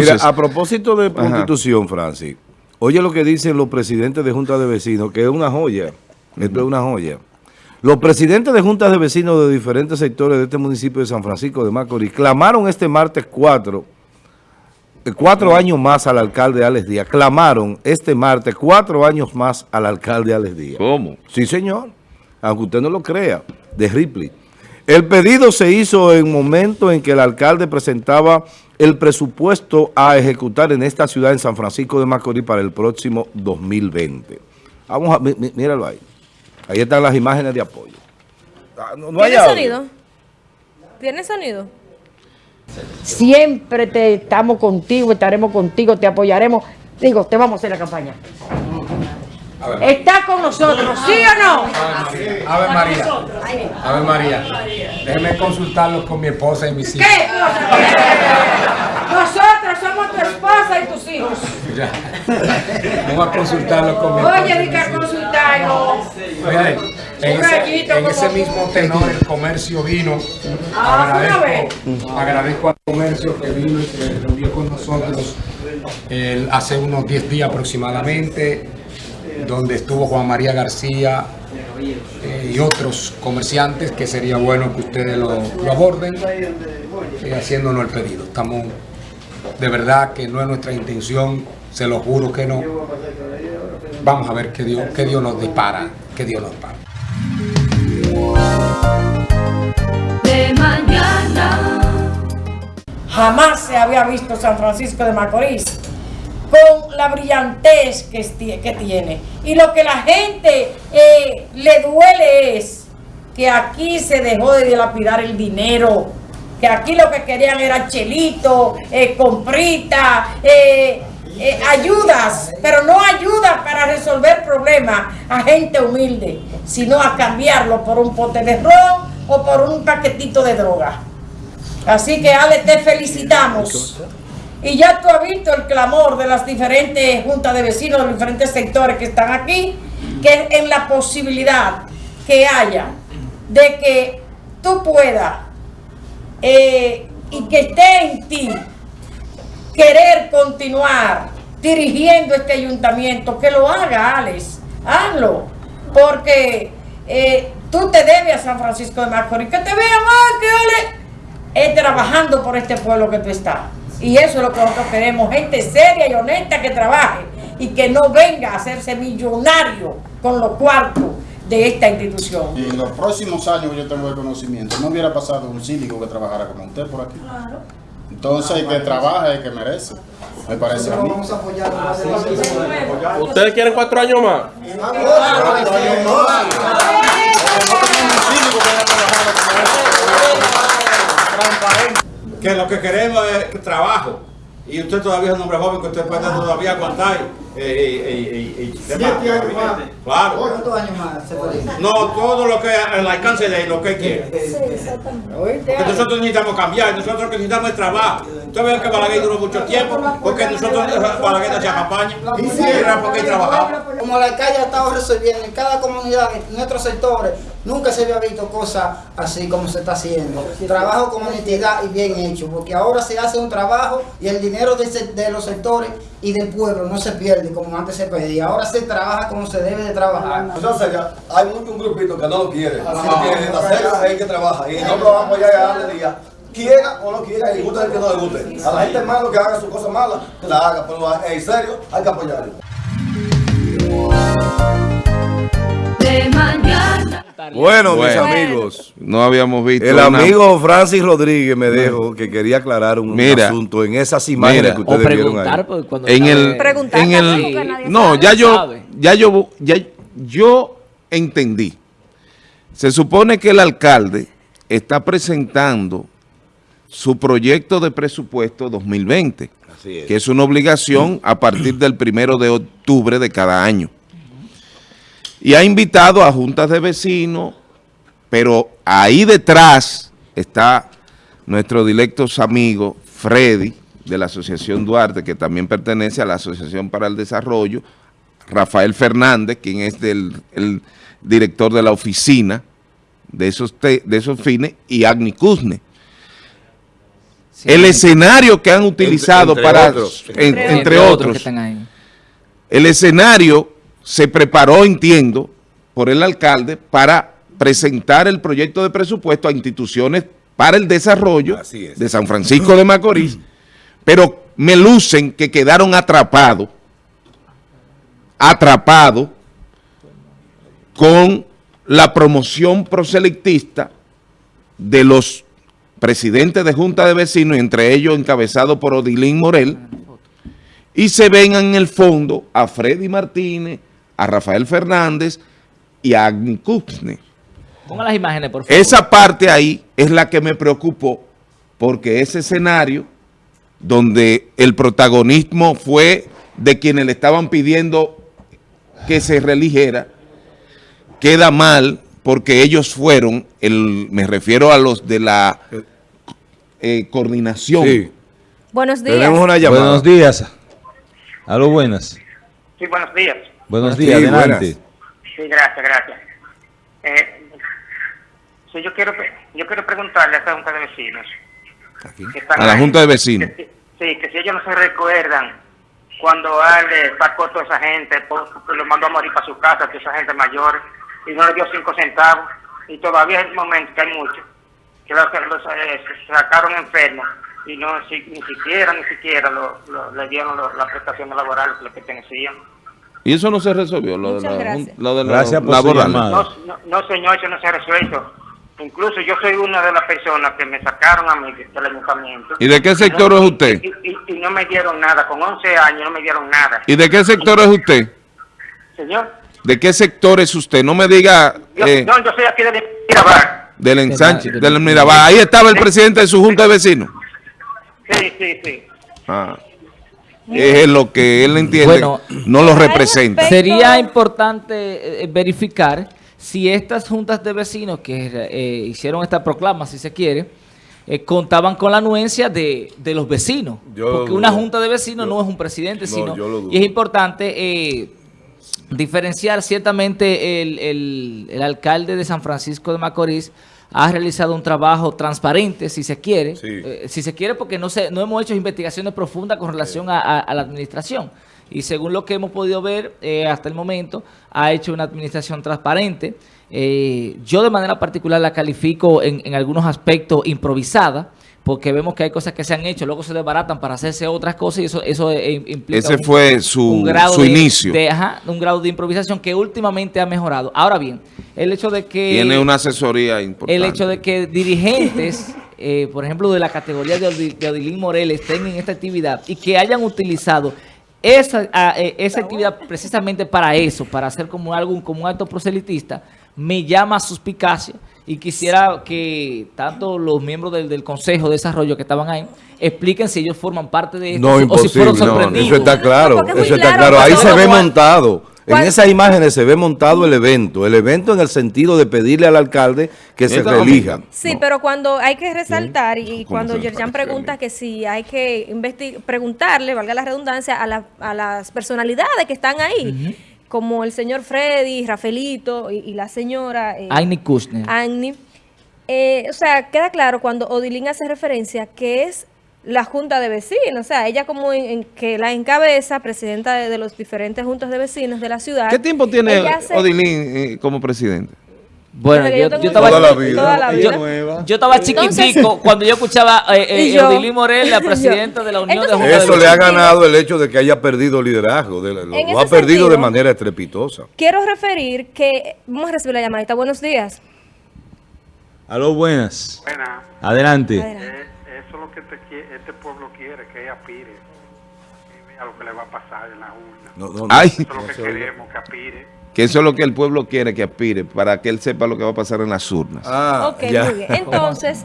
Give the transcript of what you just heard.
Mira, a propósito de constitución, Francis, oye lo que dicen los presidentes de juntas de vecinos, que es una joya, esto es una joya. Los presidentes de juntas de vecinos de diferentes sectores de este municipio de San Francisco de Macorís clamaron este martes 4, eh, cuatro años más al alcalde Alex Díaz. Clamaron este martes cuatro años más al alcalde Alex Díaz. ¿Cómo? Sí, señor. Aunque usted no lo crea, de Ripley. El pedido se hizo en momento en que el alcalde presentaba el presupuesto a ejecutar en esta ciudad, en San Francisco de Macorís, para el próximo 2020. Vamos a, míralo ahí. Ahí están las imágenes de apoyo. Ah, ¿Tiene sonido? ¿Tiene sonido? Siempre te estamos contigo, estaremos contigo, te apoyaremos. Digo, te vamos a hacer la campaña. ¿Está con nosotros, sí o no? A ver, María. A ver, María. Déjeme consultarlo con mi esposa y mis hijos. ¿Qué? Ya. Vamos a consultarlo con mi esposa. Oye, di que consultarlo. Oye, en, ese, mismo tenor el comercio vino. Ah, agradezco, agradezco al comercio que vino y se reunió con nosotros hace unos 10 días aproximadamente donde estuvo Juan María García eh, y otros comerciantes, que sería bueno que ustedes lo, aborden, eh, haciéndonos el pedido. Estamos, de verdad que no es nuestra intención, se lo juro que no. Vamos a ver qué Dios, qué Dios nos depara, qué Dios nos depara. De mañana. Jamás se había visto San Francisco de Macorís con la brillantez que, que tiene. Y lo que la gente eh, le duele es que aquí se dejó de dilapidar el dinero, que aquí lo que querían era chelito, eh, comprita, eh, ayudas, pero no ayudas para resolver problemas a gente humilde, sino a cambiarlo por un pote de ron o por un paquetito de droga. Así que Ale, te felicitamos. Y ya tú has visto el clamor de las diferentes juntas de vecinos, de los diferentes sectores que están aquí, que en la posibilidad que haya de que tú puedas eh, y que esté en ti querer continuar dirigiendo este ayuntamiento, que lo haga, Alex, hazlo, porque eh, tú te debes a San Francisco de Macorís, que te vean más que Alex, es trabajando por este pueblo que tú estás. Y eso es lo que nosotros queremos, gente seria y honesta que trabaje y que no venga a hacerse millonario con los cuartos de esta institución. Y en los próximos años yo tengo el conocimiento, no hubiera pasado un síndico que trabajara como usted por aquí. Claro. Entonces, el que trabaja el que merece. Me parece a mí. ¿Ustedes quieren cuatro años más? que lo que queremos es trabajo. Y usted todavía es un hombre joven que usted puede todavía aguantar. Eh, eh, eh, Siete años más. Claro. ¿Cuántos años más No, todo lo que el alcance de lo que quiere. Sí, exactamente. nosotros necesitamos cambiar, nosotros necesitamos trabajo. Usted ve que Balaguer duró mucho tiempo, porque nosotros Balaguer hacía campaña. Era porque trabajaba. Como la calle ha estado resolviendo en cada comunidad, en nuestros sectores, nunca se había visto cosas así como se está haciendo. Trabajo con honestidad y bien hecho, porque ahora se hace un trabajo y el dinero de, de los sectores y del pueblo no se pierde como antes se pedía. Ahora se trabaja como se debe de trabajar. Entonces hay mucho un grupito que no lo quiere. Si lo quiere hacer, hay que trabajar. Y no lo vamos a darle día quiera o no quiera, y gusta el que no le guste. A la gente malo que haga su cosa mala, que la haga, pero en serio hay que apoyarlo. Bueno, mis amigos, no habíamos visto. El amigo Francis Rodríguez me dijo que quería aclarar un asunto en esas imágenes que ustedes vieron ahí. En el, en el, no, ya yo, ya yo, ya yo entendí. Se supone que el alcalde está presentando su proyecto de presupuesto 2020, que es una obligación a partir del primero de octubre de cada año. Y ha invitado a juntas de vecinos, pero ahí detrás está nuestro directo amigo Freddy, de la Asociación Duarte, que también pertenece a la Asociación para el Desarrollo, Rafael Fernández, quien es del, el director de la oficina de esos, de esos fines, y Agni Kuzne. El escenario que han utilizado para, entre, otros, el escenario se preparó, entiendo, por el alcalde para presentar el proyecto de presupuesto a instituciones para el desarrollo de San Francisco de Macorís, pero me lucen que quedaron atrapados, atrapados con la promoción proselectista de los presidentes de Junta de Vecinos, entre ellos encabezado por Odilín Morel, y se ven en el fondo a Freddy Martínez, a Rafael Fernández y a Agni Kuxne. Ponga las imágenes, por favor. Esa parte ahí es la que me preocupó, porque ese escenario donde el protagonismo fue de quienes le estaban pidiendo que se religiera, queda mal porque ellos fueron, el, me refiero a los de la eh, coordinación. Sí. Buenos días. Tenemos una llamada. Buenos días. Aló, buenas. Sí, buenos días. Buenos días, adelante. Sí, gracias, gracias. Eh, sí, yo quiero, yo quiero preguntarle a esta Junta de Vecinos. A la Junta de Vecinos. sí, que si ellos no se recuerdan cuando Ale sacó a toda esa gente, lo mandó a morir para su casa, toda esa gente mayor, y no le dio cinco centavos, y todavía es el momento que hay muchos, que los, eh, sacaron enfermos, y no ni siquiera, ni siquiera le dieron las prestaciones laborales que le pertenecían. ¿Y eso no se resolvió? Lo de la, lo de gracias por laboral. No, no, señor, eso no se ha resuelto. Incluso yo soy una de las personas que me sacaron a mí del ayuntamiento. ¿Y de qué sector es usted? Y, no me dieron nada, con 11 años no me dieron nada. ¿Y de qué sector es usted? Señor. ¿De qué sector es usted? No me diga... Yo, eh, no, yo soy aquí de Mirabal. Del ensanche, del Mirabal. Ahí estaba el presidente de su junta de vecinos. Sí, sí, sí. Ah. Es lo que él entiende, no lo representa. Sería importante eh, verificar si estas juntas de vecinos que eh, hicieron esta proclama, si se quiere, eh, contaban con la anuencia de, los vecinos. porque una junta de vecinos no es un presidente, sino y es importante eh, diferenciar ciertamente el, el, alcalde de San Francisco de Macorís ha realizado un trabajo transparente, si se quiere, si se quiere porque no, se, no hemos hecho investigaciones profundas con relación a la administración. Y según lo que hemos podido ver eh, hasta el momento, ha hecho una administración transparente. Eh, yo de manera particular la califico en, algunos aspectos improvisada, porque vemos que hay cosas que se han hecho, luego se desbaratan para hacerse otras cosas y eso, eso eh, implica Ese fue su, su inicio. De, un grado de improvisación que últimamente ha mejorado. Ahora bien, el hecho de que... Tiene una asesoría importante. El hecho de que dirigentes, por ejemplo, de la categoría de, Odilín Morel estén en esta actividad y que hayan utilizado esa, eh, esa actividad precisamente para eso, para hacer como algo como un acto proselitista, me llama a suspicacia y quisiera que tanto los miembros del, Consejo de Desarrollo que estaban ahí expliquen si ellos forman parte de esto o si fueron sorprendidos. eso está claro, eso está claro. Ahí se ve montado. En esas imágenes se ve montado el evento, el evento en el sentido de pedirle al alcalde que se relija. Sí, pero cuando hay que resaltar y cuando Yerjan pregunta que si hay que preguntarle, valga la redundancia, a, las personalidades que están ahí, como el señor Freddy, Rafaelito y, la señora... Eh, Agni Kushner. Agni. Eh, o sea, queda claro cuando Odilín hace referencia que es la junta de vecinos, o sea, ella como en, que la encabeza, presidenta de, los diferentes juntas de vecinos de la ciudad. ¿Qué tiempo tiene Odilín eh, como presidente? Bueno, yo, yo, estaba, toda la vida, Yo, estaba chiquitico cuando yo escuchaba eh, eh Odilín Morel, la presidenta de la Unión de Juntas Eso le ha ganado el hecho de que haya perdido liderazgo, lo, ha perdido de manera estrepitosa. Quiero referir que, vamos a recibir la llamadita, buenos días. Aló, buenas. Buenas. Adelante. Adelante este pueblo quiere, que ella aspire a lo que le va a pasar en la urna. No, no, no. Eso es lo que queremos, que aspire. Que eso es lo que el pueblo quiere, que aspire, para que él sepa lo que va a pasar en las urnas. Ah, ok, muy bien. Entonces...